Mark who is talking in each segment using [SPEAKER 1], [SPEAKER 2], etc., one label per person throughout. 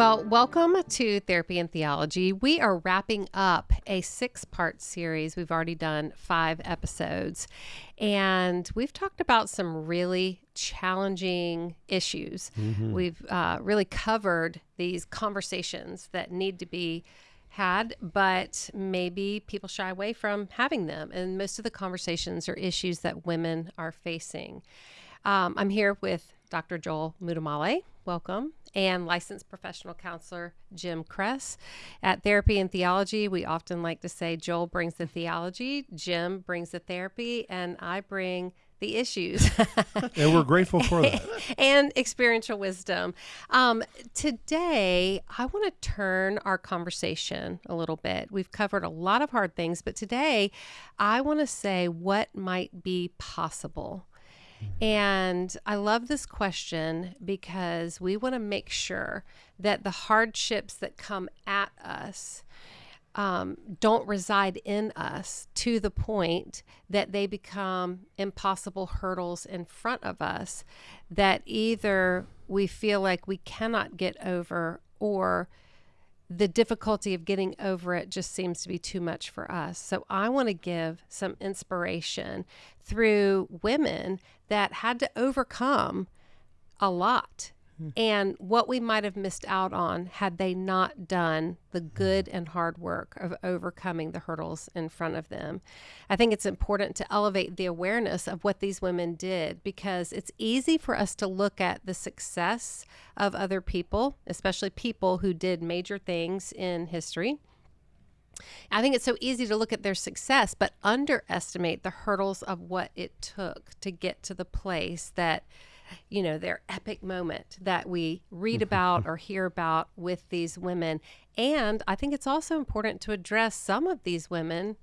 [SPEAKER 1] Well, welcome to Therapy and Theology. We are wrapping up a six part series. We've already done five episodes, and we've talked about some really challenging issues.
[SPEAKER 2] Mm-hmm.
[SPEAKER 1] We've uh, really covered these conversations that need to be had, but maybe people shy away from having them. And most of the conversations are issues that women are facing. Um, I'm here with Dr. Joel Muddamalle. Welcome. And licensed professional counselor Jim Kress. At Therapy and Theology, we often like to say Joel brings the theology, Jim brings the therapy, and I bring the issues.
[SPEAKER 2] and we're grateful for that.
[SPEAKER 1] and experiential wisdom. Um, today, I want to turn our conversation a little bit. We've covered a lot of hard things, but today, I want to say what might be possible. And I love this question because we want to make sure that the hardships that come at us um, don't reside in us to the point that they become impossible hurdles in front of us that either we feel like we cannot get over or the difficulty of getting over it just seems to be too much for us. So I want to give some inspiration through women that had to overcome a lot Mm-hmm. and what we might have missed out on had they not done the good and hard work of overcoming the hurdles in front of them. I think it's important to elevate the awareness of what these women did because it's easy for us to look at the success of other people, especially people who did major things in history. I think it's so easy to look at their success, but underestimate the hurdles of what it took to get to the place that you know, their epic moment that we read about or hear about with these women. And I think it's also important to address some of these women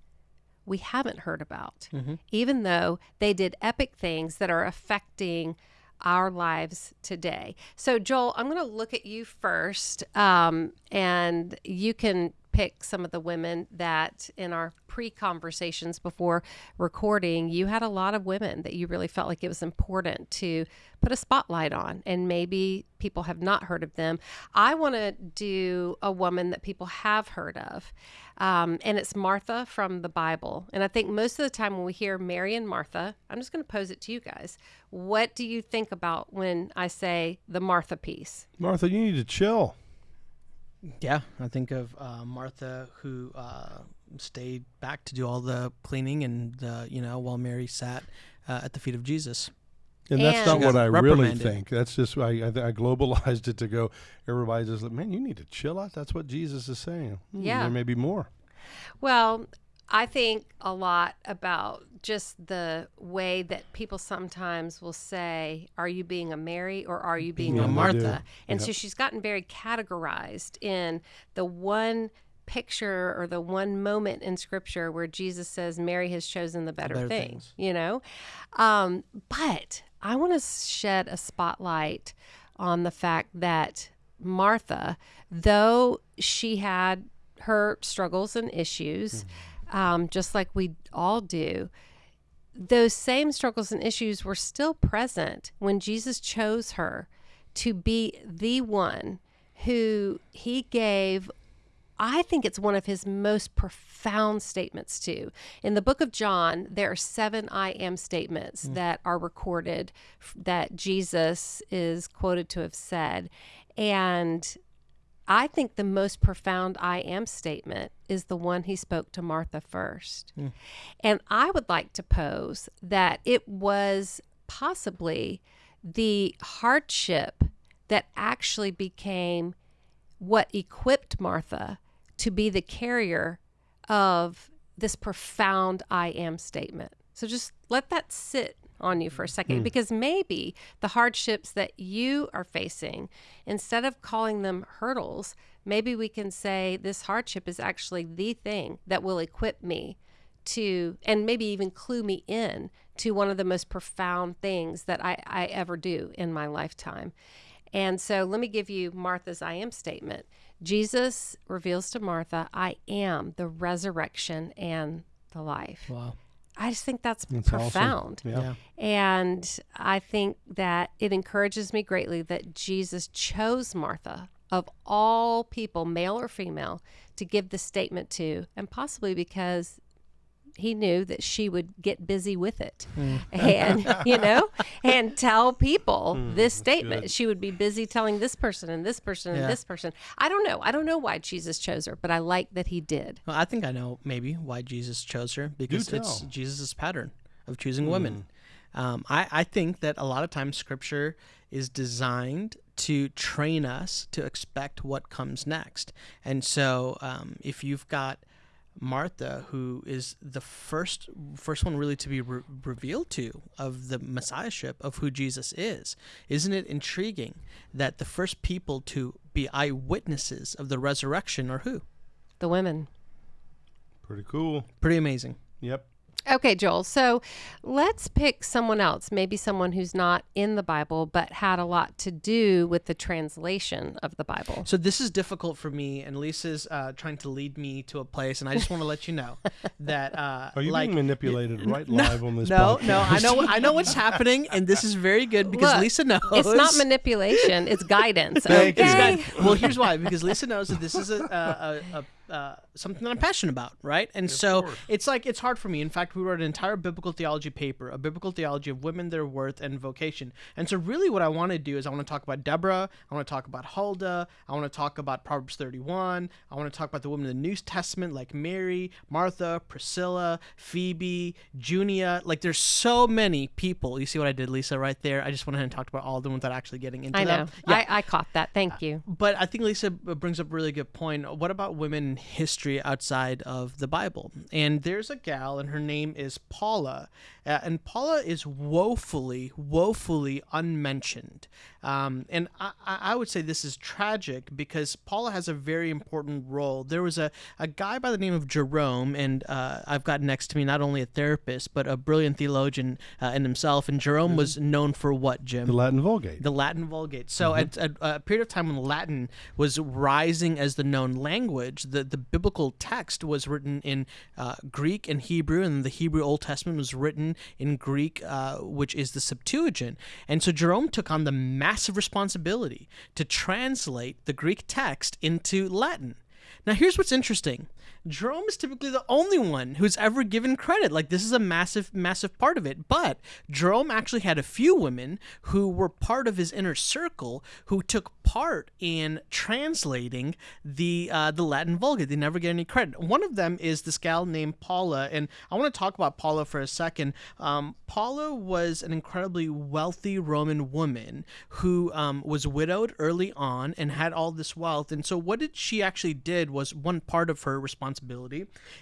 [SPEAKER 1] we haven't heard about, mm-hmm. even though they did epic things that are affecting our lives today. So, Joel, I'm going to look at you first, um, and you can pick some of the women that in our pre conversations before recording, you had a lot of women that you really felt like it was important to put a spotlight on, and maybe people have not heard of them. I want to do a woman that people have heard of, um, and it's Martha from the Bible. And I think most of the time when we hear Mary and Martha, I'm just going to pose it to you guys. What do you think about when I say the Martha piece?
[SPEAKER 2] Martha, you need to chill.
[SPEAKER 3] Yeah, I think of uh, Martha who uh, stayed back to do all the cleaning and the you know while Mary sat uh, at the feet of Jesus.
[SPEAKER 2] And that's not what I really think. That's just I, I, I globalized it to go. Everybody's just like, man, you need to chill out. That's what Jesus is saying. Hmm,
[SPEAKER 1] yeah,
[SPEAKER 2] there may be more.
[SPEAKER 1] Well, I think a lot about just the way that people sometimes will say, Are you being a Mary or are you being
[SPEAKER 2] Yeah,
[SPEAKER 1] a Martha? And
[SPEAKER 2] Yep.
[SPEAKER 1] so she's gotten very categorized in the one picture or the one moment in scripture where Jesus says, Mary has chosen the better,
[SPEAKER 3] better
[SPEAKER 1] thing,
[SPEAKER 3] things.
[SPEAKER 1] you know? Um, but I want to shed a spotlight on the fact that Martha, though she had her struggles and issues, um, just like we all do, those same struggles and issues were still present when Jesus chose her to be the one who he gave I think it's one of his most profound statements, too. In the book of John, there are seven I am statements that are recorded that Jesus is quoted to have said. And I think the most profound I am statement is the one he spoke to Martha first. Hmm. And I would like to pose that it was possibly the hardship that actually became what equipped Martha to be the carrier of this profound I am statement. So just let that sit on you for a second hmm. because maybe the hardships that you are facing, instead of calling them hurdles, maybe we can say this hardship is actually the thing that will equip me to, and maybe even clue me in to one of the most profound things that I, I ever do in my lifetime. And so let me give you Martha's I am statement. Jesus reveals to Martha, I am the resurrection and the life.
[SPEAKER 3] Wow.
[SPEAKER 1] I just think that's, that's profound.
[SPEAKER 2] Awesome. Yeah.
[SPEAKER 1] And I think that it encourages me greatly that Jesus chose Martha of all people, male or female, to give the statement to, and possibly because he knew that she would get busy with it mm. and you know and tell people mm, this statement good. she would be busy telling this person and this person yeah. and this person i don't know i don't know why jesus chose her but i like that he did
[SPEAKER 3] well, i think i know maybe why jesus chose her because it's jesus' pattern of choosing mm. women um, I, I think that a lot of times scripture is designed to train us to expect what comes next. And so, um, if you've got Martha, who is the first first one really to be re- revealed to of the messiahship of who Jesus is, isn't it intriguing that the first people to be eyewitnesses of the resurrection are who?
[SPEAKER 1] The women.
[SPEAKER 2] Pretty cool.
[SPEAKER 3] Pretty amazing.
[SPEAKER 2] Yep.
[SPEAKER 1] Okay, Joel. So let's pick someone else, maybe someone who's not in the Bible, but had a lot to do with the translation of the Bible.
[SPEAKER 3] So this is difficult for me, and Lisa's uh, trying to lead me to a place, and I just want to let you know that. Uh,
[SPEAKER 2] Are you like, being manipulated right no, live on this?
[SPEAKER 3] No,
[SPEAKER 2] podcast?
[SPEAKER 3] no. I know. I know what's happening, and this is very good because
[SPEAKER 1] Look,
[SPEAKER 3] Lisa knows.
[SPEAKER 1] It's not manipulation; it's guidance. Okay.
[SPEAKER 3] well, here's why: because Lisa knows that this is a, a, a uh, something that I'm passionate about, right? And so it's like it's hard for me. In fact, we wrote an entire biblical theology paper, a biblical theology of women, their worth, and vocation. And so, really, what I want to do is I want to talk about Deborah. I want to talk about Huldah. I want to talk about Proverbs 31. I want to talk about the women in the New Testament, like Mary, Martha, Priscilla, Phoebe, Junia. Like, there's so many people. You see what I did, Lisa, right there? I just went ahead and talked about all of them without actually getting into
[SPEAKER 1] I
[SPEAKER 3] know.
[SPEAKER 1] Them. Yeah. I, I caught that. Thank you.
[SPEAKER 3] Uh, but I think Lisa brings up a really good point. What about women history outside of the Bible. And there's a gal, and her name is Paula. Uh, and Paula is woefully, woefully unmentioned. Um, and I, I, would say this is tragic because Paula has a very important role. There was a, a guy by the name of Jerome, and uh, I've got next to me not only a therapist, but a brilliant theologian uh, in himself. And Jerome mm-hmm. was known for what, Jim?
[SPEAKER 2] The Latin Vulgate.
[SPEAKER 3] The Latin Vulgate. So mm-hmm. at, at, a period of time when Latin was rising as the known language, the, the biblical text was written in uh, Greek and Hebrew, and the Hebrew Old Testament was written in Greek, uh, which is the Septuagint. And so Jerome took on the massive responsibility to translate the Greek text into Latin. Now, here's what's interesting Jerome is typically the only one who's ever given credit. Like, this is a massive, massive part of it. But Jerome actually had a few women who were part of his inner circle who took part in translating the uh, the Latin Vulgate. They never get any credit. One of them is this gal named Paula, and I want to talk about Paula for a second. Um, Paula was an incredibly wealthy Roman woman who um, was widowed early on and had all this wealth. And so, what did she actually did was one part of her responsibility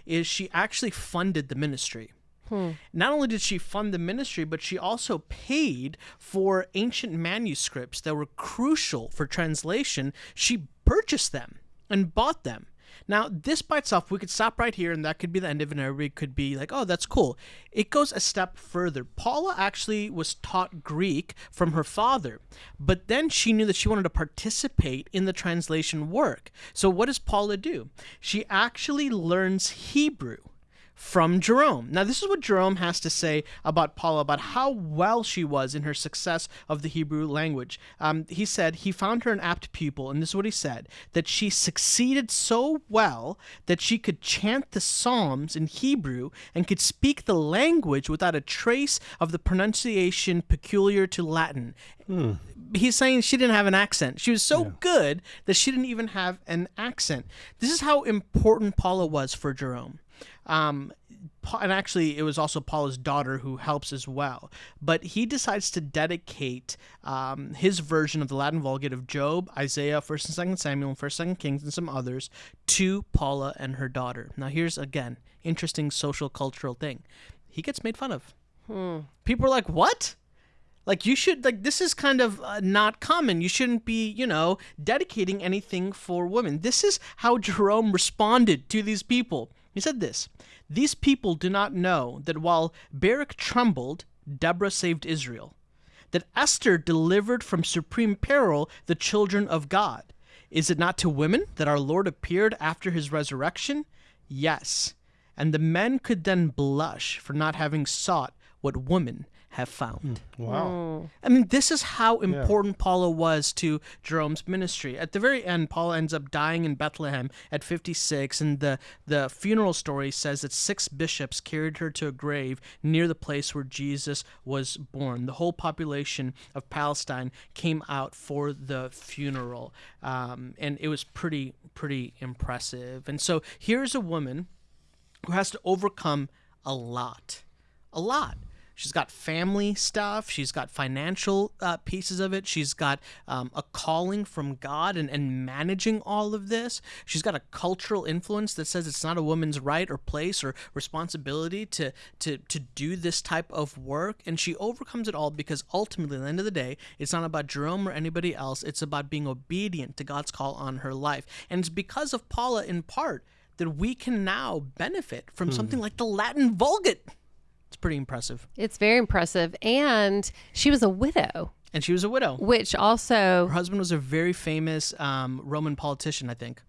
[SPEAKER 3] is she actually funded the ministry. Hmm. Not only did she fund the ministry, but she also paid for ancient manuscripts that were crucial for translation. She purchased them and bought them. Now, this by itself, we could stop right here and that could be the end of it, and everybody could be like, oh, that's cool. It goes a step further. Paula actually was taught Greek from her father, but then she knew that she wanted to participate in the translation work. So, what does Paula do? She actually learns Hebrew from Jerome. Now, this is what Jerome has to say about Paula, about how well she was in her success of the Hebrew language. Um, he said he found her an apt pupil, and this is what he said that she succeeded so well that she could chant the Psalms in Hebrew and could speak the language without a trace of the pronunciation peculiar to Latin. Hmm. He's saying she didn't have an accent. She was so yeah. good that she didn't even have an accent. This is how important Paula was for Jerome. Um, and actually, it was also Paula's daughter who helps as well. But he decides to dedicate um, his version of the Latin Vulgate of Job, Isaiah, First and Second Samuel, First and Second Kings, and some others to Paula and her daughter. Now, here's again interesting social cultural thing. He gets made fun of. Hmm. People are like, "What?" Like you should like this is kind of uh, not common. You shouldn't be, you know, dedicating anything for women. This is how Jerome responded to these people. He said this These people do not know that while Barak trembled, Deborah saved Israel, that Esther delivered from supreme peril the children of God. Is it not to women that our Lord appeared after his resurrection? Yes. and the men could then blush for not having sought what woman have found.
[SPEAKER 2] Mm, wow. Mm.
[SPEAKER 3] I mean, this is how important yeah. Paula was to Jerome's ministry. At the very end, Paula ends up dying in Bethlehem at 56, and the, the funeral story says that six bishops carried her to a grave near the place where Jesus was born. The whole population of Palestine came out for the funeral, um, and it was pretty, pretty impressive. And so here's a woman who has to overcome a lot. A lot She's got family stuff. She's got financial uh, pieces of it. She's got um, a calling from God and, and managing all of this. She's got a cultural influence that says it's not a woman's right or place or responsibility to, to, to do this type of work. And she overcomes it all because ultimately, at the end of the day, it's not about Jerome or anybody else. It's about being obedient to God's call on her life. And it's because of Paula, in part, that we can now benefit from hmm. something like the Latin Vulgate. It's pretty impressive.
[SPEAKER 1] It's very impressive. And she was a widow.
[SPEAKER 3] And she was a widow.
[SPEAKER 1] Which also.
[SPEAKER 3] Her husband was a very famous um, Roman politician, I think.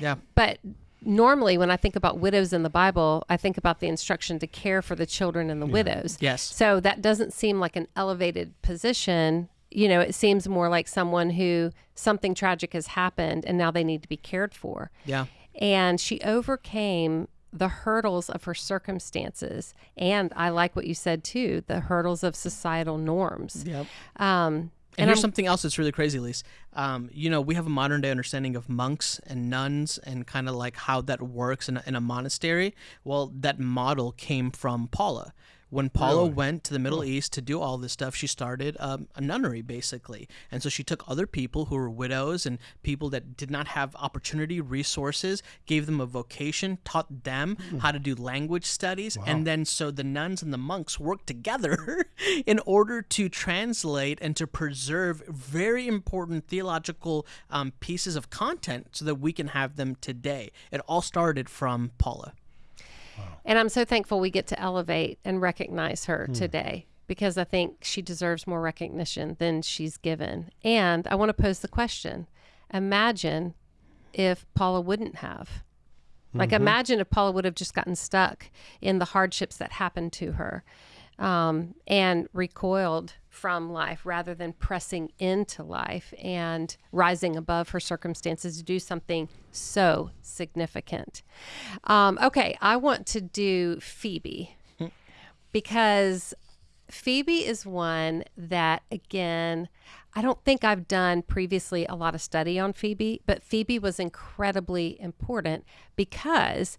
[SPEAKER 3] Yeah.
[SPEAKER 1] But normally when I think about widows in the Bible, I think about the instruction to care for the children and the yeah. widows.
[SPEAKER 3] Yes.
[SPEAKER 1] So that doesn't seem like an elevated position. You know, it seems more like someone who something tragic has happened and now they need to be cared for.
[SPEAKER 3] Yeah.
[SPEAKER 1] And she overcame the hurdles of her circumstances. And I like what you said too the hurdles of societal norms.
[SPEAKER 3] Yep. Um, and, and here's I'm, something else that's really crazy, Lise. Um, you know, we have a modern day understanding of monks and nuns and kind of like how that works in a, in a monastery. Well, that model came from Paula. When Paula really? went to the Middle oh. East to do all this stuff, she started um, a nunnery basically. And so she took other people who were widows and people that did not have opportunity, resources, gave them a vocation, taught them mm. how to do language studies. Wow. And then so the nuns and the monks worked together in order to translate and to preserve very important theological um, pieces of content so that we can have them today. It all started from Paula.
[SPEAKER 1] And I'm so thankful we get to elevate and recognize her mm. today because I think she deserves more recognition than she's given. And I want to pose the question imagine if Paula wouldn't have. Like, mm-hmm. imagine if Paula would have just gotten stuck in the hardships that happened to her um, and recoiled from life rather than pressing into life and rising above her circumstances to do something so significant. Um, okay, I want to do Phoebe because Phoebe is one that, again, I don't think I've done previously a lot of study on Phoebe, but Phoebe was incredibly important because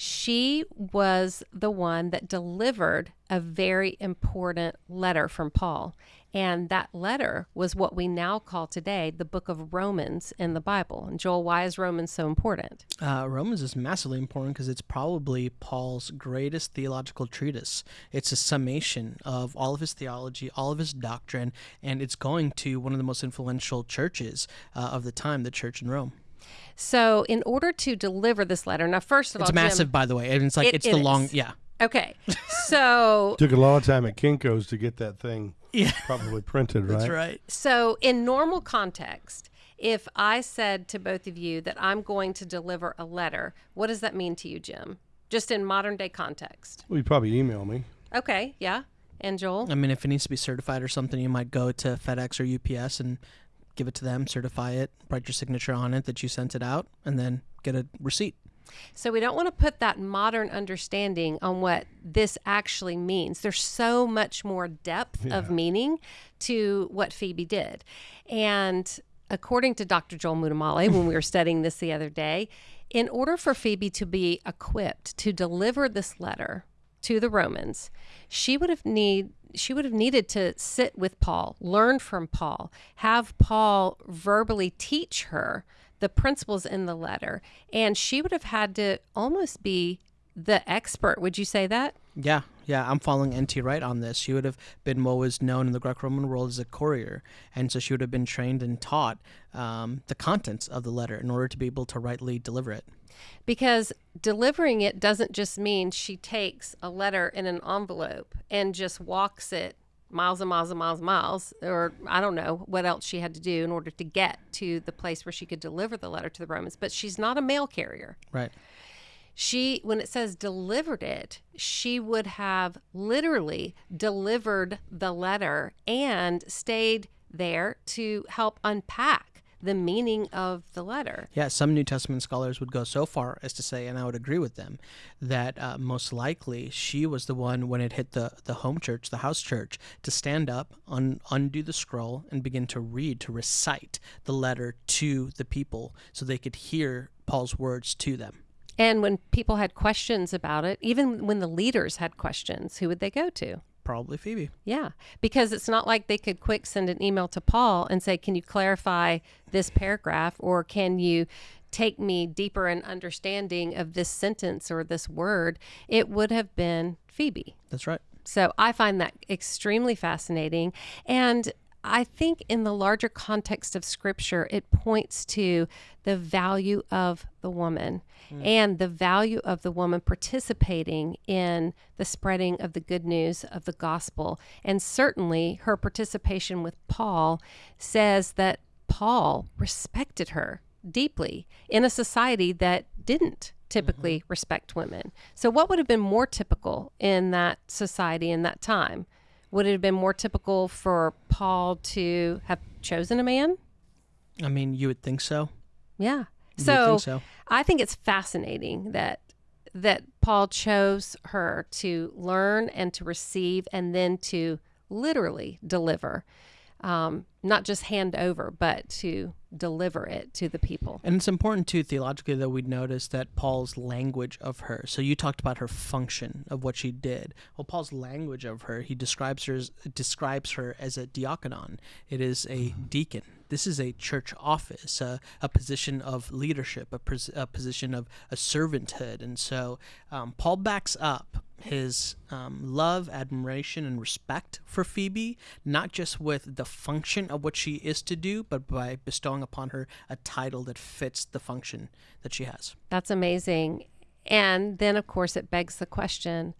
[SPEAKER 1] she was the one that delivered a very important letter from Paul. And that letter was what we now call today the book of Romans in the Bible. And Joel, why is Romans so important?
[SPEAKER 3] Uh, Romans is massively important because it's probably Paul's greatest theological treatise. It's a summation of all of his theology, all of his doctrine, and it's going to one of the most influential churches uh, of the time, the church in Rome.
[SPEAKER 1] So, in order to deliver this letter, now first of
[SPEAKER 3] it's
[SPEAKER 1] all, it's
[SPEAKER 3] massive,
[SPEAKER 1] Jim,
[SPEAKER 3] by the way. And it's like
[SPEAKER 1] it,
[SPEAKER 3] it's it the is. long, yeah.
[SPEAKER 1] Okay, so
[SPEAKER 2] took a long time at Kinko's to get that thing yeah. probably printed, right?
[SPEAKER 3] That's right.
[SPEAKER 1] So, in normal context, if I said to both of you that I'm going to deliver a letter, what does that mean to you, Jim? Just in modern day context.
[SPEAKER 2] Well, you probably email me.
[SPEAKER 1] Okay, yeah. And Joel?
[SPEAKER 3] I mean, if it needs to be certified or something, you might go to FedEx or UPS and give it to them, certify it, write your signature on it that you sent it out, and then get a receipt.
[SPEAKER 1] So we don't want to put that modern understanding on what this actually means. There's so much more depth yeah. of meaning to what Phoebe did. And according to Dr. Joel Muddamalle, when we were studying this the other day, in order for Phoebe to be equipped to deliver this letter to the Romans, she would have need she would have needed to sit with Paul, learn from Paul, have Paul verbally teach her the principles in the letter, and she would have had to almost be the expert. Would you say that?
[SPEAKER 3] Yeah, yeah, I'm following N.T. Wright on this. She would have been what was known in the Greco-Roman world as a courier, and so she would have been trained and taught um, the contents of the letter in order to be able to rightly deliver it
[SPEAKER 1] because delivering it doesn't just mean she takes a letter in an envelope and just walks it miles and miles and miles and miles, or I don't know what else she had to do in order to get to the place where she could deliver the letter to the Romans. But she's not a mail carrier.
[SPEAKER 3] Right.
[SPEAKER 1] She when it says delivered it she would have literally delivered the letter and stayed there to help unpack the meaning of the letter.
[SPEAKER 3] Yeah, some New Testament scholars would go so far as to say, and I would agree with them, that uh, most likely she was the one when it hit the, the home church, the house church, to stand up, un- undo the scroll, and begin to read, to recite the letter to the people so they could hear Paul's words to them.
[SPEAKER 1] And when people had questions about it, even when the leaders had questions, who would they go to?
[SPEAKER 3] Probably Phoebe.
[SPEAKER 1] Yeah, because it's not like they could quick send an email to Paul and say, "Can you clarify this paragraph?" or "Can you take me deeper in understanding of this sentence or this word?" It would have been Phoebe.
[SPEAKER 3] That's right.
[SPEAKER 1] So I find that extremely fascinating, and I think in the larger context of scripture, it points to the value of the woman mm. and the value of the woman participating in the spreading of the good news of the gospel. And certainly her participation with Paul says that Paul respected her deeply in a society that didn't typically mm-hmm. respect women. So, what would have been more typical in that society in that time? Would it have been more typical for Paul to have chosen a man?
[SPEAKER 3] I mean, you would think so.
[SPEAKER 1] Yeah. So, think so, I think it's fascinating that that Paul chose her to learn and to receive and then to literally deliver um, not just hand over, but to deliver it to the people.
[SPEAKER 3] And it's important too theologically that we notice that Paul's language of her. So you talked about her function of what she did. Well, Paul's language of her, he describes her as, describes her as a diaconon. It is a deacon. This is a church office, a, a position of leadership, a, pos- a position of a servanthood. And so um, Paul backs up his um, love, admiration, and respect for Phoebe, not just with the function of what she is to do, but by bestowing upon her a title that fits the function that she has.
[SPEAKER 1] That's amazing. And then, of course, it begs the question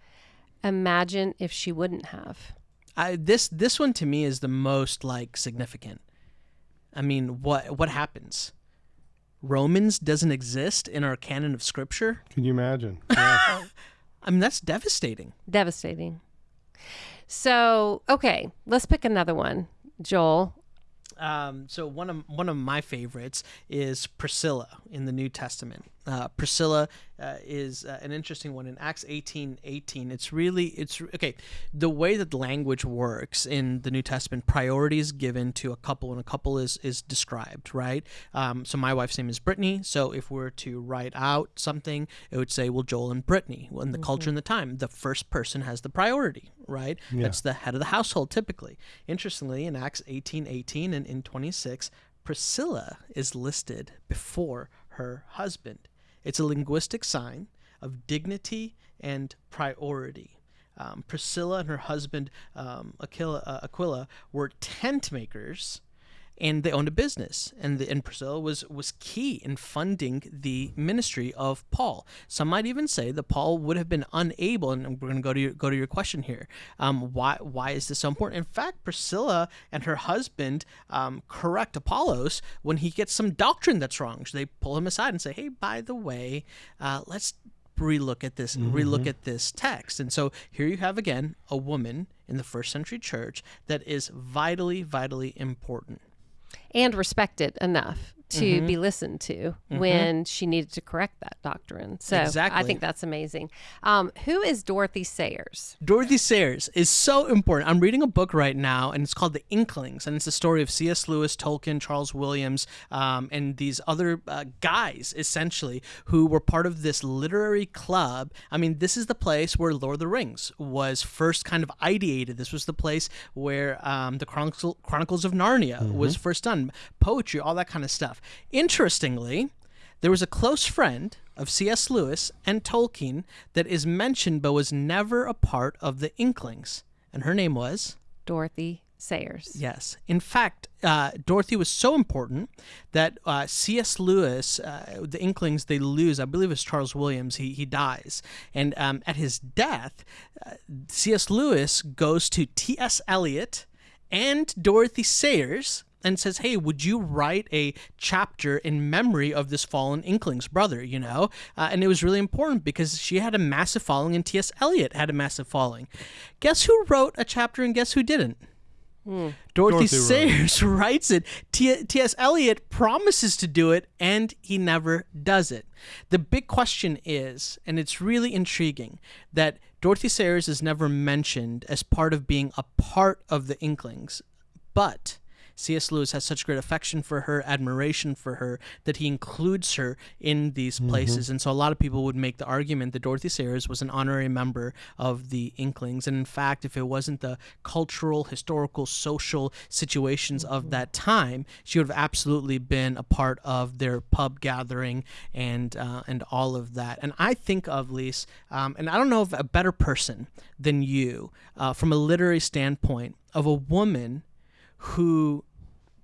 [SPEAKER 1] imagine if she wouldn't have.
[SPEAKER 3] I, this this one to me is the most like significant. I mean, what what happens? Romans doesn't exist in our canon of scripture.
[SPEAKER 2] Can you imagine? Yeah.
[SPEAKER 3] I mean, that's devastating.
[SPEAKER 1] Devastating. So, okay, let's pick another one. Joel,
[SPEAKER 3] um, so one of one of my favorites is Priscilla in the New Testament. Uh, Priscilla uh, is uh, an interesting one in Acts 18 18. It's really, it's okay. The way that language works in the New Testament, priority is given to a couple and a couple is, is described, right? Um, so my wife's name is Brittany. So if we are to write out something, it would say, well, Joel and Brittany. Well, in the mm-hmm. culture and the time, the first person has the priority, right? Yeah. That's the head of the household typically. Interestingly, in Acts 18 18 and in 26, Priscilla is listed before her husband. It's a linguistic sign of dignity and priority. Um, Priscilla and her husband um, Aquila, uh, Aquila were tent makers and they owned a business. And the, and Priscilla was was key in funding the ministry of Paul. Some might even say that Paul would have been unable and we're going to go to your, go to your question here um, why why is this so important? In fact Priscilla and her husband um, correct Apollos when he gets some doctrine that's wrong. So they pull him aside and say hey by the way uh, let's relook at this mm-hmm. relook at this text. And so here you have again a woman in the first century church that is vitally vitally important
[SPEAKER 1] and respected enough to mm-hmm. be listened to mm-hmm. when she needed to correct that doctrine. So exactly. I think that's amazing. Um, who is Dorothy Sayers?
[SPEAKER 3] Dorothy Sayers is so important. I'm reading a book right now, and it's called The Inklings, and it's the story of C.S. Lewis, Tolkien, Charles Williams, um, and these other uh, guys, essentially, who were part of this literary club. I mean, this is the place where Lord of the Rings was first kind of ideated. This was the place where um, the Chronicle, Chronicles of Narnia mm-hmm. was first done, poetry, all that kind of stuff. Interestingly, there was a close friend of C.S. Lewis and Tolkien that is mentioned but was never a part of the Inklings, and her name was
[SPEAKER 1] Dorothy Sayers.
[SPEAKER 3] Yes. In fact, uh, Dorothy was so important that uh, C.S. Lewis, uh, the Inklings, they lose, I believe it's Charles Williams, he, he dies. And um, at his death, uh, C.S. Lewis goes to T.S. Eliot and Dorothy Sayers and says, "Hey, would you write a chapter in memory of this fallen Inkling's brother?" You know, uh, and it was really important because she had a massive following, and T.S. Eliot had a massive following. Guess who wrote a chapter, and guess who didn't? Hmm. Dorothy, Dorothy, Sayers writes it. T.S. Eliot promises to do it, and he never does it. The big question is, and it's really intriguing, that Dorothy Sayers is never mentioned as part of being a part of the Inklings, but C.S. Lewis has such great affection for her, admiration for her, that he includes her in these mm-hmm. places. Mm-hmm. And so a lot of people would make the argument that Dorothy Sayers was an honorary member of the Inklings. And in fact, if it wasn't the cultural, historical, social situations mm-hmm. of that time, she would have absolutely been a part of their pub gathering and uh, and all of that. And I think of Lise, um, and I don't know of a better person than you uh, from a literary standpoint of a woman who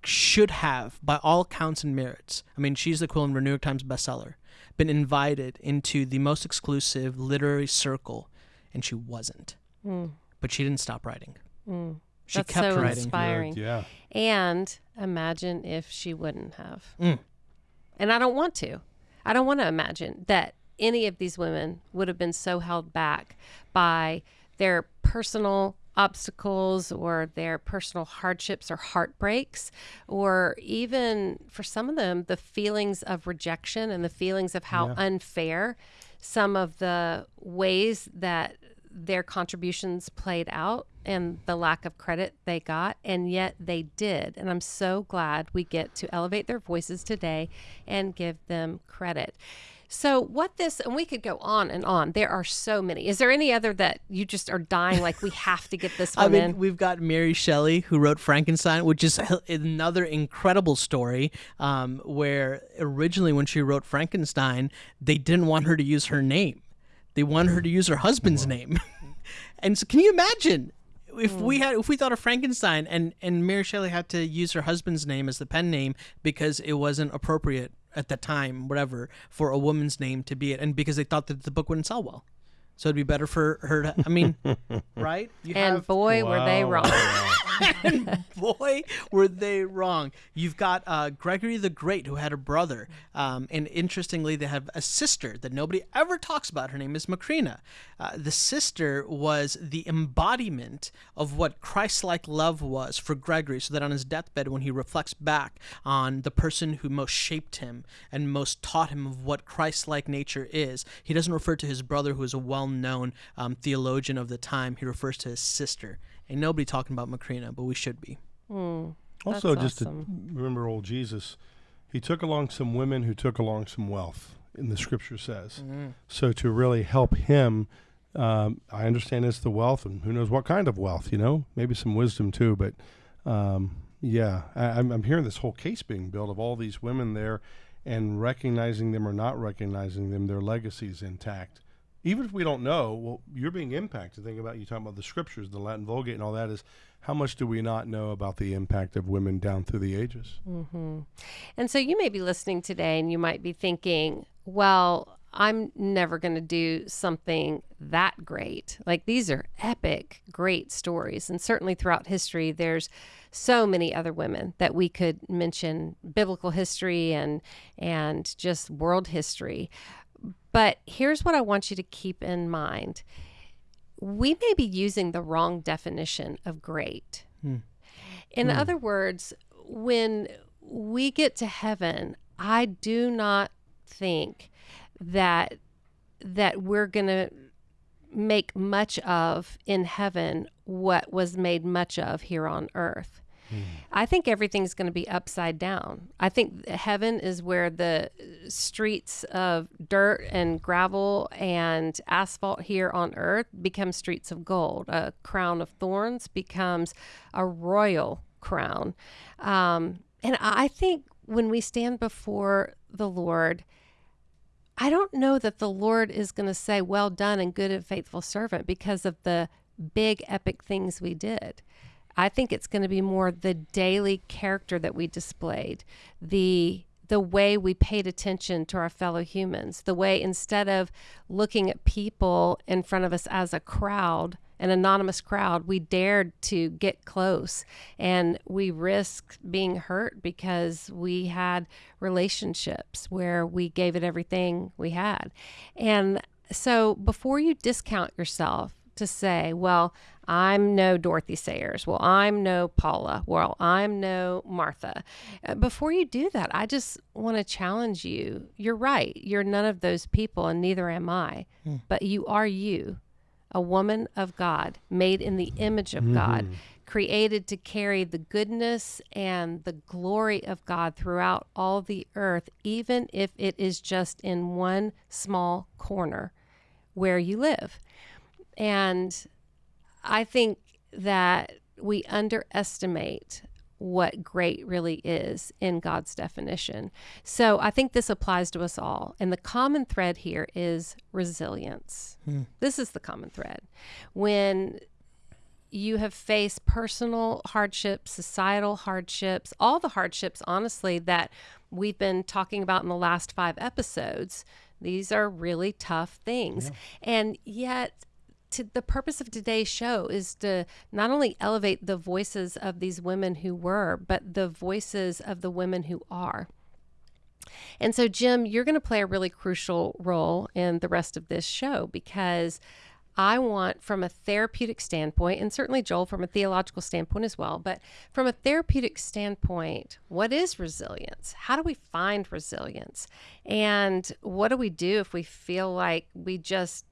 [SPEAKER 3] should have, by all counts and merits, I mean, she's the equivalent of a New York Times bestseller, been invited into the most exclusive literary circle, and she wasn't. Mm. But she didn't stop writing. Mm. She
[SPEAKER 1] That's
[SPEAKER 3] kept
[SPEAKER 1] so
[SPEAKER 3] writing.
[SPEAKER 1] Inspiring. Yeah. And imagine if she wouldn't have. Mm. And I don't want to. I don't want to imagine that any of these women would have been so held back by their personal obstacles or their personal hardships or heartbreaks, or even for some of them, the feelings of rejection and the feelings of how yeah. unfair some of the ways that their contributions played out and the lack of credit they got, and yet they did. And I'm so glad we get to elevate their voices today and give them credit. So, what this, and we could go on and on. There are so many. Is there any other that you just are dying like we have to get this one I mean, in?
[SPEAKER 3] We've got Mary Shelley who wrote Frankenstein, which is another incredible story. Um, where originally, when she wrote Frankenstein, they didn't want her to use her name; they wanted her to use her husband's name. and so, can you imagine? if we had if we thought of Frankenstein and and Mary Shelley had to use her husband's name as the pen name because it wasn't appropriate at the time, whatever, for a woman's name to be it, and because they thought that the book wouldn't sell well. So it'd be better for her to. I mean, right?
[SPEAKER 1] You and have, boy, wow. were they wrong.
[SPEAKER 3] and boy, were they wrong. You've got uh, Gregory the Great, who had a brother, um, and interestingly, they have a sister that nobody ever talks about. Her name is Macrina. Uh, the sister was the embodiment of what Christ-like love was for Gregory, so that on his deathbed, when he reflects back on the person who most shaped him and most taught him of what Christ-like nature is, he doesn't refer to his brother, who is a well-known um, theologian of the time. He refers to his sister. Ain't nobody talking about Macrina, but we should be.
[SPEAKER 2] Mm, also, just awesome. to remember old Jesus, he took along some women who took along some wealth, in the scripture says. Mm-hmm. So to really help him, um, I understand it's the wealth, and who knows what kind of wealth, you know, maybe some wisdom too. But um, yeah, I, I'm, I'm hearing this whole case being built of all these women there and recognizing them or not recognizing them, their legacies intact even if we don't know, well, you're being impacted. Think about you talking about the scriptures, the Latin Vulgate, and all that. Is how much do we not know about the impact of women down through the ages?
[SPEAKER 1] Mm-hmm. And so you may be listening today, and you might be thinking, well. I'm never going to do something that great. Like these are epic, great stories. And certainly throughout history, there's so many other women that we could mention biblical history and and just world history. But here's what I want you to keep in mind we may be using the wrong definition of great. Hmm. In hmm. other words, when we get to heaven, I do not think that that we're going to make much of in heaven what was made much of here on earth. I think everything's going to be upside down. I think heaven is where the streets of dirt and gravel and asphalt here on earth become streets of gold. A crown of thorns becomes a royal crown. Um, and I think when we stand before the Lord, I don't know that the Lord is going to say, Well done and good and faithful servant, because of the big epic things we did. I think it's going to be more the daily character that we displayed, the the way we paid attention to our fellow humans, the way instead of looking at people in front of us as a crowd an anonymous crowd. We dared to get close and we risked being hurt because we had relationships where we gave it everything we had. And so before you discount yourself to say, well, I'm no Dorothy Sayers. Well, I'm no Paula. Well, I'm no Martha. Uh, before you do that, I just want to challenge you. You're right. You're none of those people, and neither am I. Hmm. But you are you, a woman of God, made in the image of mm-hmm. God, created to carry the goodness and the glory of God throughout all the earth, even if it is just in one small corner where you live. And I think that we underestimate what great really is in God's definition. So I think this applies to us all. And the common thread here is resilience. Hmm. This is the common thread. When you have faced personal hardships, societal hardships, all the hardships, honestly, that we've been talking about in the last five episodes. These are really tough things. Yeah. And yet, to the purpose of today's show is to not only elevate the voices of these women who were, but the voices of the women who are. And so, Jim, you're going to play a really crucial role in the rest of this show because I want, from a therapeutic standpoint, and certainly Joel from a theological standpoint as well, but from a therapeutic standpoint, what is resilience? How do we find resilience? And what do we do if we feel like we just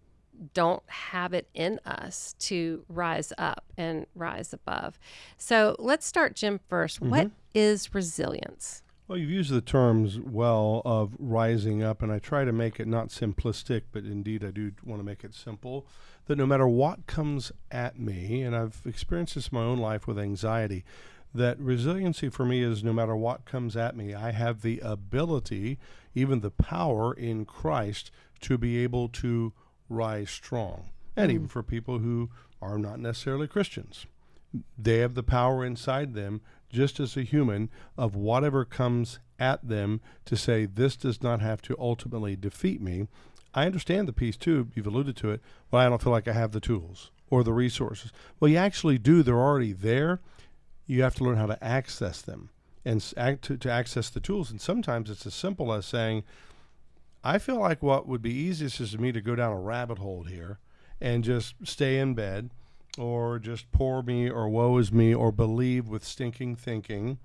[SPEAKER 1] don't have it in us to rise up and rise above. So let's start, Jim, 1st mm-hmm. What is resilience?
[SPEAKER 2] Well, you've used the terms well of rising up, and I try to make it not simplistic, but indeed I do want to make it simple. That no matter what comes at me, and I've experienced this in my own life with anxiety, that resiliency for me is no matter what comes at me, I have the ability, even the power in Christ to be able to rise strong. And mm. even for people who are not necessarily Christians, they have the power inside them, just as a human, of whatever comes at them to say, this does not have to ultimately defeat me. I understand the piece too, you've alluded to it, but I don't feel like I have the tools or the resources. Well, you actually do, they're already there. You have to learn how to access them and to, to access the tools. And sometimes it's as simple as saying, I feel like what would be easiest is for me to go down a rabbit hole here and just stay in bed or just poor me or woe is me or believe with stinking thinking,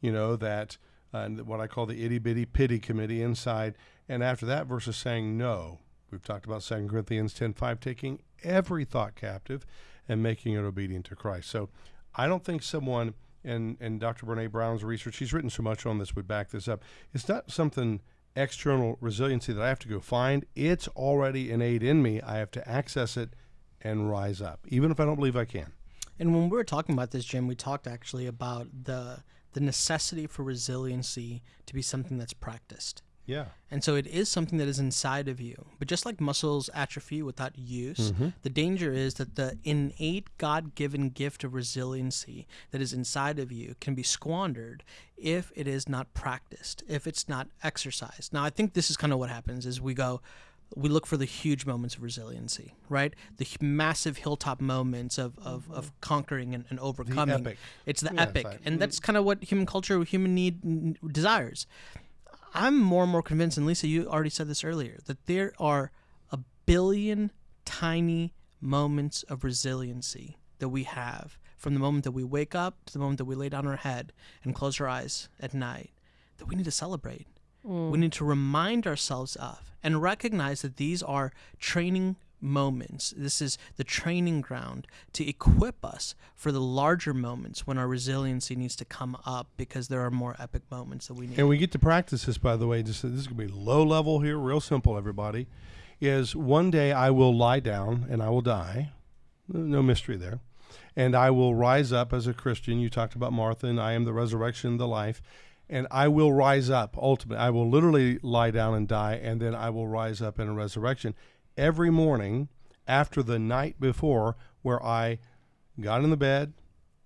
[SPEAKER 2] you know, that uh, what I call the itty bitty pity committee inside. And after that, versus saying no. We've talked about 2 Corinthians 10 5, taking every thought captive and making it obedient to Christ. So I don't think someone, and, and Dr. Brene Brown's research, she's written so much on this, would back this up. It's not something external resiliency that I have to go find. It's already innate in me. I have to access it and rise up, even if I don't believe I can.
[SPEAKER 3] And when we were talking about this, Jim, we talked actually about the the necessity for resiliency to be something that's practiced.
[SPEAKER 2] Yeah.
[SPEAKER 3] And so it is something that is inside of you. But just like muscles atrophy without use, mm-hmm. the danger is that the innate God given gift of resiliency that is inside of you can be squandered if it is not practiced, if it's not exercised. Now, I think this is kind of what happens is we go, we look for the huge moments of resiliency, right? The massive hilltop moments of, of, of mm-hmm. conquering and, and overcoming. It's the epic. And that's kind of what human culture, human need desires. I'm more and more convinced, and Lisa, you already said this earlier, that there are a billion tiny moments of resiliency that we have from the moment that we wake up to the moment that we lay down our head and close our eyes at night that we need to celebrate. Mm. We need to remind ourselves of and recognize that these are training moments. This is the training ground to equip us for the larger moments when our resiliency needs to come up because there are more epic moments that we need.
[SPEAKER 2] And we get to practice this, by the way. Just this is going to be low level here, real simple, everybody. Is one day I will lie down and I will die. No mystery there. And I will rise up as a Christian. You talked about Martha, and I am the resurrection, the life. And I will rise up ultimately. I will literally lie down and die, and then I will rise up in a resurrection every morning after the night before where I got in the bed,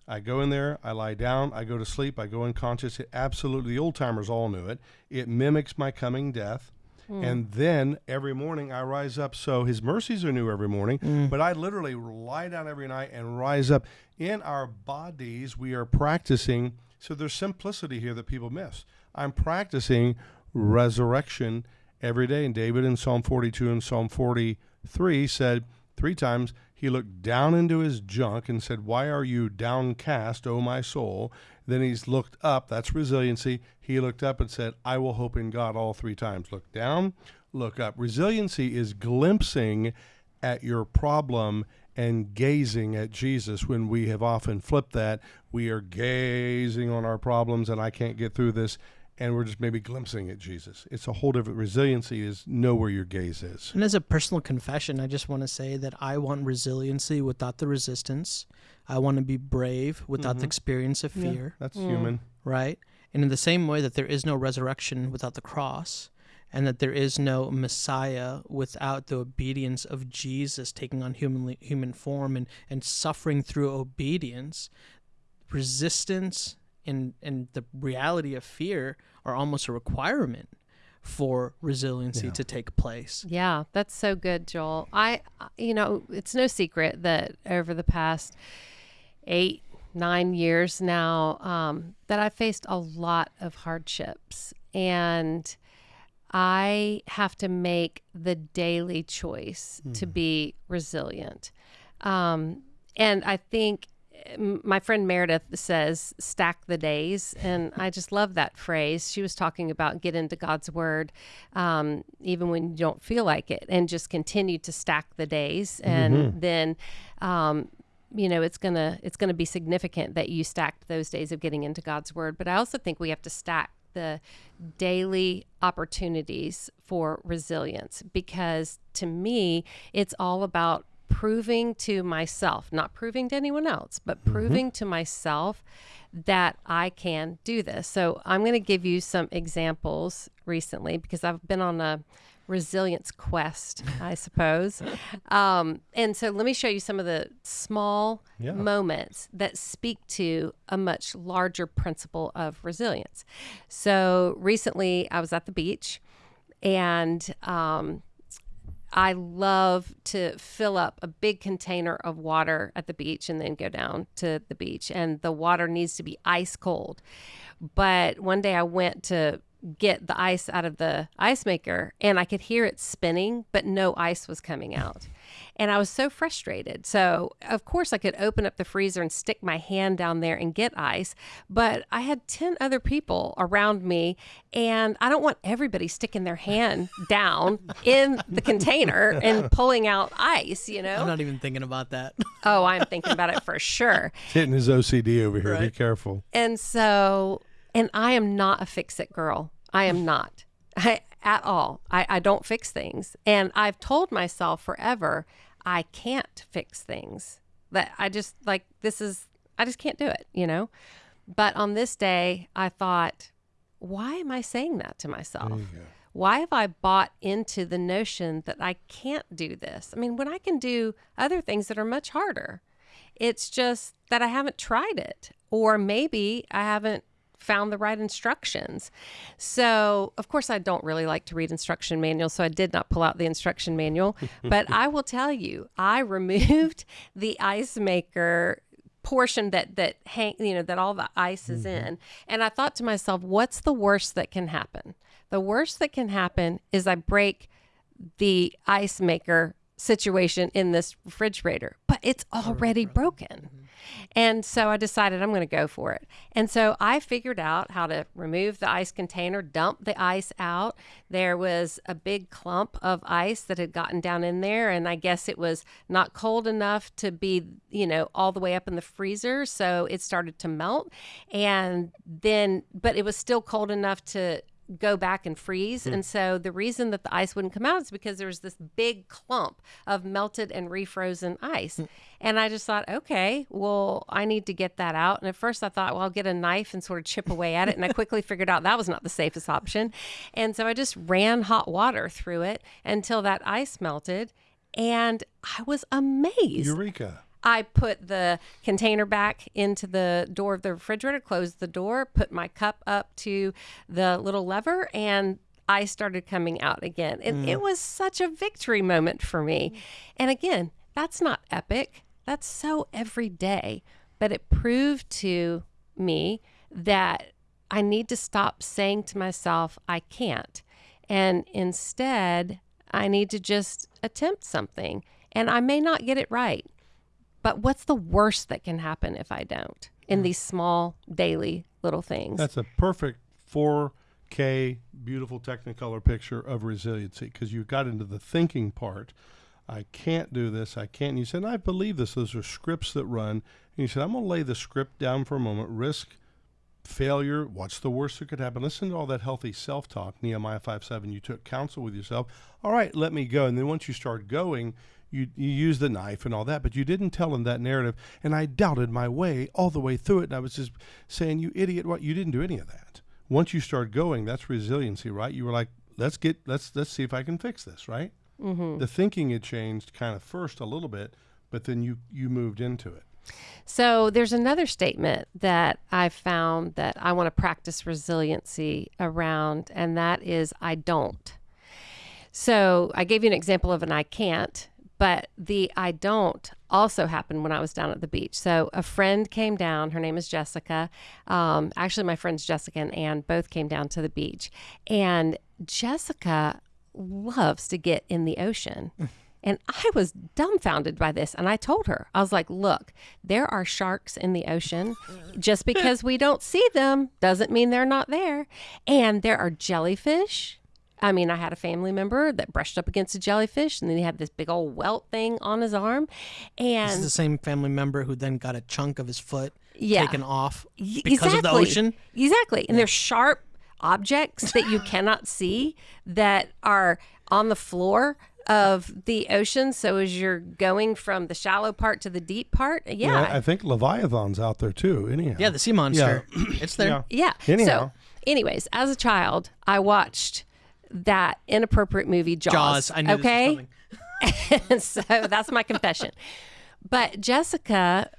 [SPEAKER 2] I go in there, I lie down, I go to sleep, I go unconscious. It absolutely, the old timers all knew it. It mimics my coming death. Mm. And then every morning I rise up. So his mercies are new every morning, mm. but I literally lie down every night and rise up. In our bodies, we are practicing. So there's simplicity here that people miss. I'm practicing resurrection every day. And David in Psalm 42 and Psalm 43 said three times, he looked down into his junk and said, Why are you downcast, O my soul? Then he's looked up. That's resiliency. He looked up and said, I will hope in God all three times. Look down, look up. Resiliency is glimpsing at your problem and gazing at Jesus when we have often flipped that. We are gazing on our problems and I can't get through this and we're just maybe glimpsing at Jesus. It's a whole different resiliency is know where your gaze is.
[SPEAKER 3] And as a personal confession, I just want to say that I want resiliency without the resistance. I want to be brave without mm-hmm. the experience of fear.
[SPEAKER 2] Yeah, that's mm. human.
[SPEAKER 3] Right? And in the same way that there is no resurrection without the cross, and that there is no Messiah without the obedience of Jesus taking on human human form and, and suffering through obedience, resistance and and the reality of fear are almost a requirement for resiliency yeah. to take place.
[SPEAKER 1] Yeah, that's so good, Joel. I you know, it's no secret that over the past 8 9 years now um, that I faced a lot of hardships and I have to make the daily choice mm. to be resilient. Um, and I think my friend Meredith says stack the days and I just love that phrase. She was talking about get into God's word um, even when you don't feel like it and just continue to stack the days and mm-hmm. then um, you know it's gonna it's gonna be significant that you stacked those days of getting into God's word but I also think we have to stack the daily opportunities for resilience because to me it's all about proving to myself, not proving to anyone else, but mm-hmm. proving mm-hmm. to myself that I can do this. So I'm going to give you some examples recently because I've been on a resilience quest, I suppose. Um, and so let me show you some of the small yeah. moments that speak to a much larger principle of resilience. So recently I was at the beach and um, I love to fill up a big container of water at the beach and then go down to the beach. And the water needs to be ice cold. But one day I went to get the ice out of the ice maker and I could hear it spinning, but no ice was coming out. And I was so frustrated. So, of course, I could open up the freezer and stick my hand down there and get ice. But I had 10 other people around me, and I don't want everybody sticking their hand down in the container and pulling out ice, you know?
[SPEAKER 3] I'm not even thinking about that.
[SPEAKER 1] oh, I'm thinking about it for sure.
[SPEAKER 2] Hitting his OCD over here. Right. Be careful.
[SPEAKER 1] And so, and I am not a fix it girl. I am not. I, at all. I, I don't fix things. And I've told myself forever I can't fix things. That I just like this is I just can't do it, you know? But on this day, I thought, why am I saying that to myself? Why have I bought into the notion that I can't do this? I mean, when I can do other things that are much harder, it's just that I haven't tried it, or maybe I haven't found the right instructions. So, of course, I don't really like to read instruction manuals, so I did not pull out the instruction manual. but I will tell you, I removed the ice maker portion that that hang you know that all the ice is mm-hmm. in and i thought to myself what's the worst that can happen the worst that can happen is i break the ice maker situation in this refrigerator but it's already broken. And so I decided I'm going to go for it. And so I figured out how to remove the ice container, dump the ice out. There was a big clump of ice that had gotten down in there. And I guess it was not cold enough to be, you know, all the way up in the freezer. So it started to melt. And then, but it was still cold enough to go back and freeze. Mm. And so the reason that the ice wouldn't come out is because there was this big clump of melted and refrozen ice. Mm. And I just thought, okay, well, I need to get that out. And at first I thought, well, I'll get a knife and sort of chip away at it. And I quickly figured out that was not the safest option. And so I just ran hot water through it until that ice melted. And I was amazed.
[SPEAKER 2] Eureka.
[SPEAKER 1] I put the container back into the door of the refrigerator, closed the door, put my cup up to the little lever, and I started coming out again. And mm. it was such a victory moment for me. And again, that's not epic, that's so everyday. But it proved to me that I need to stop saying to myself, I can't. And instead, I need to just attempt something. And I may not get it right. But what's the worst that can happen if I don't in these small daily little things?
[SPEAKER 2] That's a perfect 4K beautiful Technicolor picture of resiliency because you got into the thinking part. I can't do this. I can't. And you said, I believe this. Those are scripts that run. And you said, I'm going to lay the script down for a moment, risk failure. What's the worst that could happen? Listen to all that healthy self talk. Nehemiah 5 7. You took counsel with yourself. All right, let me go. And then once you start going, you, you use the knife and all that, but you didn't tell him that narrative. And I doubted my way all the way through it. And I was just saying, you idiot, what? You didn't do any of that. Once you start going, that's resiliency, right? You were like, let's get, let's, let's see if I can fix this, right? Mm-hmm. The thinking had changed kind of first a little bit, but then you, you moved into it.
[SPEAKER 1] So there's another statement that I found that I want to practice resiliency around, and that is I don't. So I gave you an example of an I can't, but the I don't also happened when I was down at the beach. So a friend came down. Her name is Jessica. Um, actually, my friends Jessica and Ann both came down to the beach, and Jessica loves to get in the ocean. And I was dumbfounded by this. And I told her, I was like, look, there are sharks in the ocean. Just because we don't see them doesn't mean they're not there. And there are jellyfish. I mean, I had a family member that brushed up against a jellyfish and then he had this big old welt thing on his arm. And
[SPEAKER 3] this is the same family member who then got a chunk of his foot yeah. taken off because exactly. of the ocean.
[SPEAKER 1] Exactly. And yeah. there's sharp objects that you cannot see that are on the floor of the ocean. So as you're going from the shallow part to the deep part, uh, yeah.
[SPEAKER 2] yeah I think Leviathan's out there too. Anyhow,
[SPEAKER 3] yeah, the sea monster, yeah. it's there.
[SPEAKER 1] Yeah. yeah. Anyhow. So, anyways, as a child, I watched that inappropriate movie Jaws.
[SPEAKER 3] Jaws. I knew
[SPEAKER 1] okay. and so that's my confession. But Jessica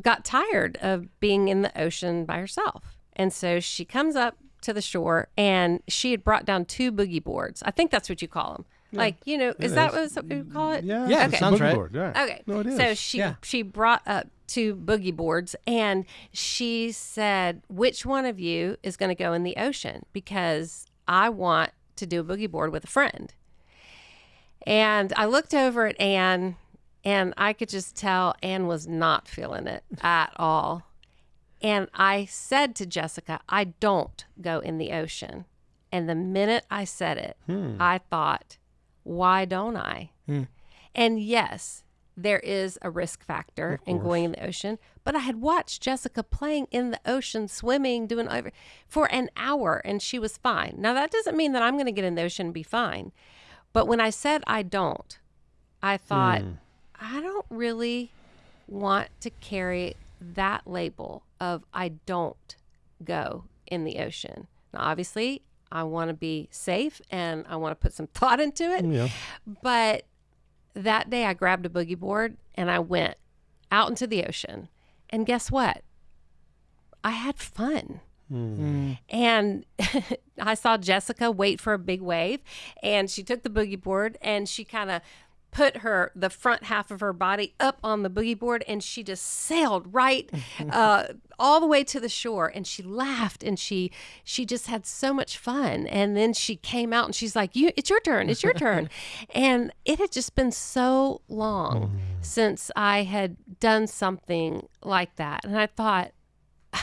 [SPEAKER 1] got tired of being in the ocean by herself. And so she comes up to the shore and she had brought down two boogie boards. I think that's what you call them. Like you know, is that what you call it?
[SPEAKER 2] Yeah, yeah,
[SPEAKER 3] okay. sounds right. Board,
[SPEAKER 2] yeah.
[SPEAKER 1] Okay, no, it is. So she yeah. she brought up two boogie boards, and she said, "Which one of you is going to go in the ocean? Because I want to do a boogie board with a friend." And I looked over at Anne, and I could just tell Anne was not feeling it at all. And I said to Jessica, "I don't go in the ocean." And the minute I said it, hmm. I thought why don't I? Hmm. And yes, there is a risk factor in going in the ocean, but I had watched Jessica playing in the ocean, swimming, doing over for an hour, and she was fine. Now, that doesn't mean that I'm going to get in the ocean and be fine. But when I said I don't, I thought, hmm. I don't really want to carry that label of I don't go in the ocean. Now, obviously, I want to be safe and I want to put some thought into it. Yeah. But that day I grabbed a boogie board and I went out into the ocean. And guess what? I had fun. Mm. And I saw Jessica wait for a big wave and she took the boogie board and she kind of put her the front half of her body up on the boogie board and she just sailed right uh, all the way to the shore and she laughed and she she just had so much fun and then she came out and she's like you it's your turn it's your turn and it had just been so long mm. since i had done something like that and i thought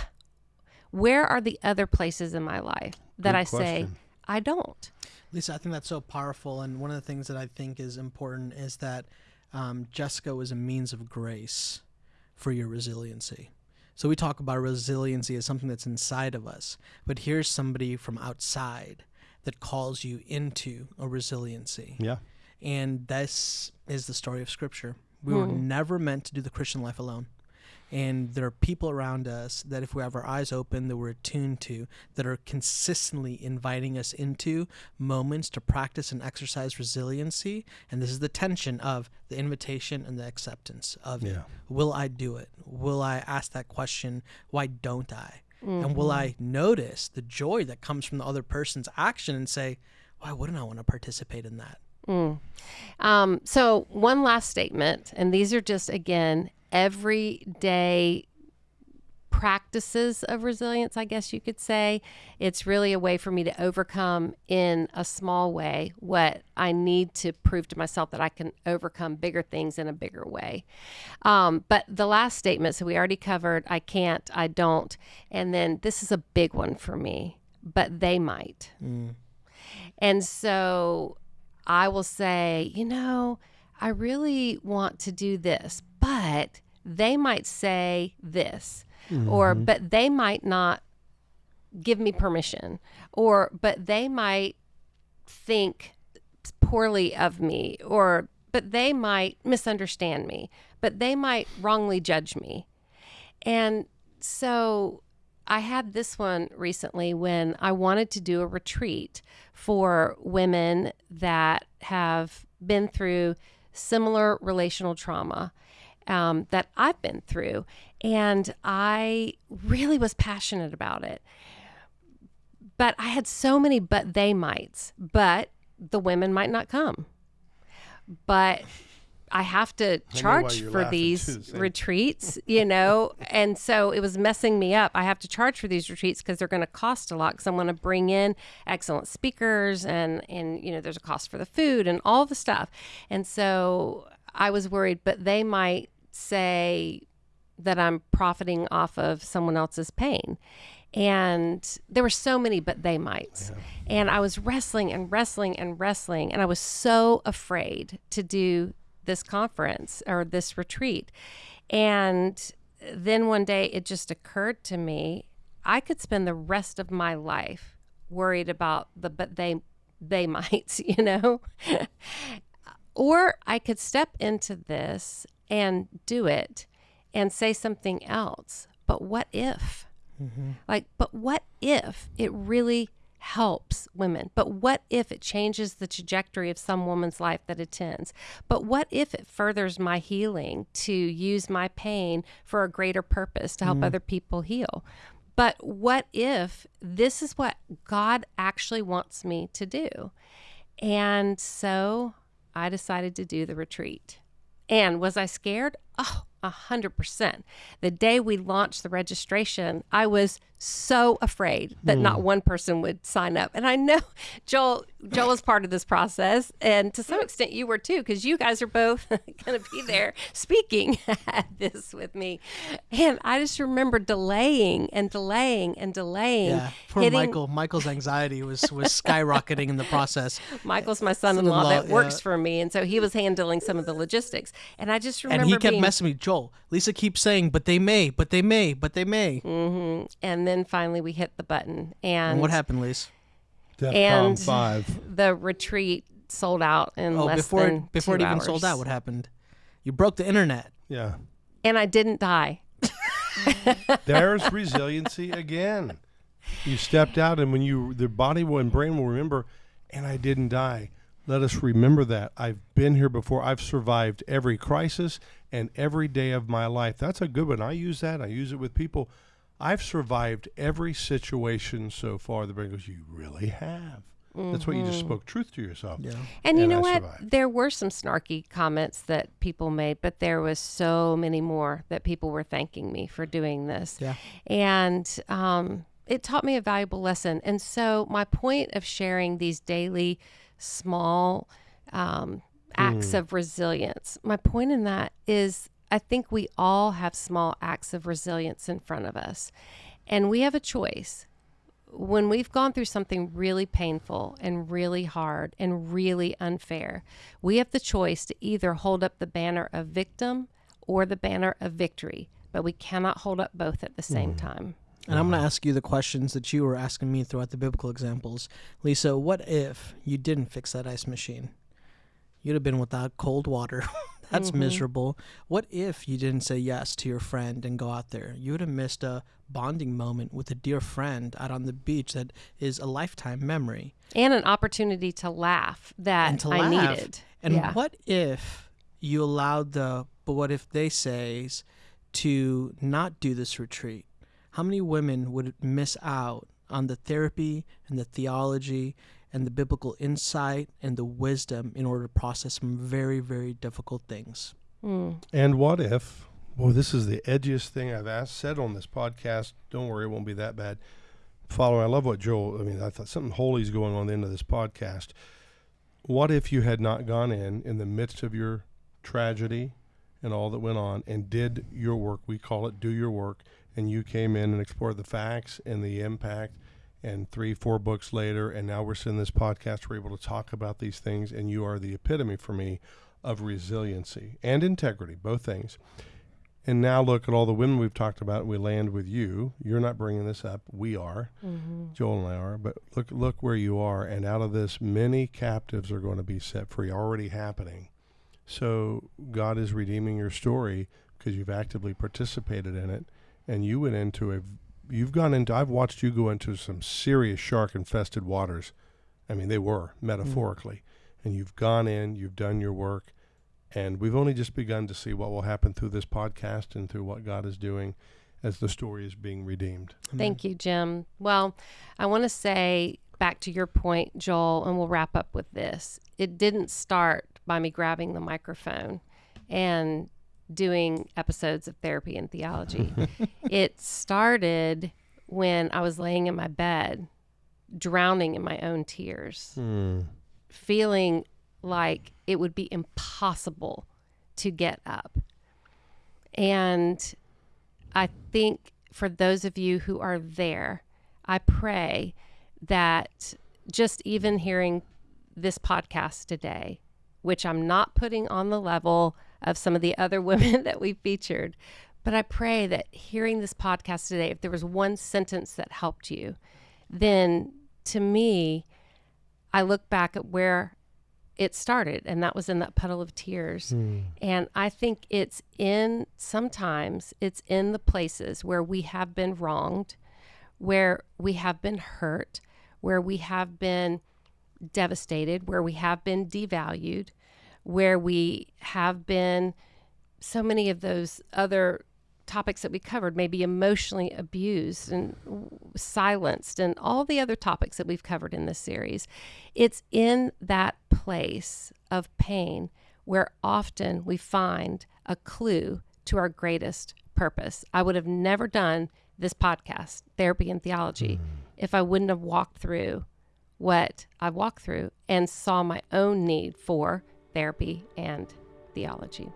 [SPEAKER 1] where are the other places in my life that Good i question. say i don't
[SPEAKER 3] Lisa, I think that's so powerful. And one of the things that I think is important is that um, Jessica was a means of grace for your resiliency. So we talk about resiliency as something that's inside of us, but here's somebody from outside that calls you into a resiliency.
[SPEAKER 2] Yeah.
[SPEAKER 3] And this is the story of Scripture. We were hmm. never meant to do the Christian life alone and there are people around us that if we have our eyes open that we're attuned to that are consistently inviting us into moments to practice and exercise resiliency and this is the tension of the invitation and the acceptance of yeah. will i do it will i ask that question why don't i mm-hmm. and will i notice the joy that comes from the other person's action and say why wouldn't I want to participate in that?
[SPEAKER 1] Mm. Um, so, one last statement, and these are just, again, everyday practices of resilience, I guess you could say. It's really a way for me to overcome in a small way what I need to prove to myself that I can overcome bigger things in a bigger way. Um, but the last statement, so we already covered I can't, I don't. And then this is a big one for me, but they might. Mm. And so I will say, you know, I really want to do this, but they might say this, mm-hmm. or but they might not give me permission, or but they might think poorly of me, or but they might misunderstand me, but they might wrongly judge me. And so I had this one recently when I wanted to do a retreat for women that have been through similar relational trauma um, that I've been through. And I really was passionate about it. But I had so many but they mights, but the women might not come. But I have to charge for these retreats, you know, and so it was messing me up. I have to charge for these retreats because they're going to cost a lot. Because I want to bring in excellent speakers, and and you know, there's a cost for the food and all the stuff. And so I was worried, but they might say that I'm profiting off of someone else's pain. And there were so many, but they might. Yeah. And I was wrestling and wrestling and wrestling. And I was so afraid to do this conference or this retreat. And then one day it just occurred to me I could spend the rest of my life worried about the but they they might, you know. or I could step into this and do it and say something else. But what if? Mm-hmm. Like, but what if it really helps women? But what if it changes the trajectory of some woman's life that attends? But what if it furthers my healing to use my pain for a greater purpose to help mm-hmm. other people heal? But what if this is what God actually wants me to do? And so I decided to do the retreat. And was I scared? Oh, a hundred percent. The day we launched the registration, I was so afraid that mm. not hmm. one person would sign up. And I know Joel Joel is part of this process, and to some extent you were too, because you guys are both going to be there speaking at this with me. And I just remember delaying and delaying and delaying.
[SPEAKER 3] Yeah, poor hitting... Michael. Michael's anxiety was was skyrocketing in the process.
[SPEAKER 1] Michael's my son-in-law, son-in-law that yeah. works for me, and so he was handling some of the logistics. And I just remember
[SPEAKER 3] and he kept
[SPEAKER 1] being...
[SPEAKER 3] messing me, Joel. Lisa keeps saying, "But they may, but they may, but they may."
[SPEAKER 1] Mm-hmm. And then finally we hit the button. And,
[SPEAKER 3] and what happened, Lisa?
[SPEAKER 1] and five. the retreat sold out in oh, less
[SPEAKER 3] before
[SPEAKER 1] than
[SPEAKER 3] it, before
[SPEAKER 1] it
[SPEAKER 3] even
[SPEAKER 1] hours.
[SPEAKER 3] sold out. What happened? You broke the internet.
[SPEAKER 2] Yeah.
[SPEAKER 1] And I didn't die.
[SPEAKER 2] There's resiliency again. You stepped out, and when you, the body will, and brain will remember, and I didn't die. Let us remember that. I've been here before. I've survived every crisis and every day of my life. That's a good one. I use that. I use it with people. I've survived every situation so far. The brain goes, You really have. Mm-hmm. That's what you just mm-hmm. spoke truth to yourself.
[SPEAKER 1] Yeah. And, and you know I what? Survived. There were some snarky comments that people made, but there was so many more that people were thanking me for doing this.
[SPEAKER 3] Yeah.
[SPEAKER 1] And um, it taught me a valuable lesson. And so my point of sharing these daily small um, acts mm. of resilience, my point in that is I think we all have small acts of resilience in front of us. And we have a choice. When we've gone through something really painful and really hard and really unfair, we have the choice to either hold up the banner of victim or the banner of victory, but we cannot hold up both at the same mm. time.
[SPEAKER 3] And I'm going to ask you the questions that you were asking me throughout the biblical examples. Lisa, what if you didn't fix that ice machine? You'd have been without cold water. That's mm-hmm. miserable. What if you didn't say yes to your friend and go out there? You would have missed a bonding moment with a dear friend out on the beach that is a lifetime memory.
[SPEAKER 1] And an opportunity to laugh that to I laugh. needed.
[SPEAKER 3] And yeah. what if you allowed the but what if they says to not do this retreat? How many women would miss out on the therapy and the theology and the biblical insight and the wisdom in order to process some very, very difficult things.
[SPEAKER 2] Mm. And what if, well, this is the edgiest thing I've asked, said on this podcast. Don't worry, it won't be that bad. Following, I love what Joel, I mean, I thought something holy is going on the end of this podcast. What if you had not gone in in the midst of your tragedy and all that went on and did your work? We call it do your work. And you came in and explored the facts and the impact and three, four books later, and now we're sitting this podcast. We're able to talk about these things, and you are the epitome for me of resiliency and integrity, both things. And now look at all the women we've talked about. We land with you. You're not bringing this up. We are. Mm-hmm. Joel and I are. But look, look where you are. And out of this, many captives are going to be set free. Already happening. So God is redeeming your story because you've actively participated in it, and you went into a you've gone into I've watched you go into some serious shark infested waters. I mean, they were metaphorically. Mm-hmm. And you've gone in, you've done your work, and we've only just begun to see what will happen through this podcast and through what God is doing as the story is being redeemed.
[SPEAKER 1] Thank you, Jim. Well, I want to say back to your point, Joel, and we'll wrap up with this. It didn't start by me grabbing the microphone and doing episodes of therapy and theology. it started when I was laying in my bed, drowning in my own tears, hmm. feeling like it would be impossible to get up. And I think for those of you who are there, I pray that just even hearing this podcast today, which I'm not putting on the level of some of the other women that we featured. But I pray that hearing this podcast today, if there was one sentence that helped you, then to me, I look back at where it started, and that was in that puddle of tears. Mm. And I think it's in sometimes it's in the places where we have been wronged, where we have been hurt, where we have been devastated, where we have been devalued, where we have been so many of those other topics that we covered, maybe emotionally abused and silenced, and all the other topics that we've covered in this series. It's in that place of pain where often we find a clue to our greatest purpose. I would have never done this podcast, Therapy and Theology, mm. if I wouldn't have walked through what I walked through and saw my own need for therapy, and theology.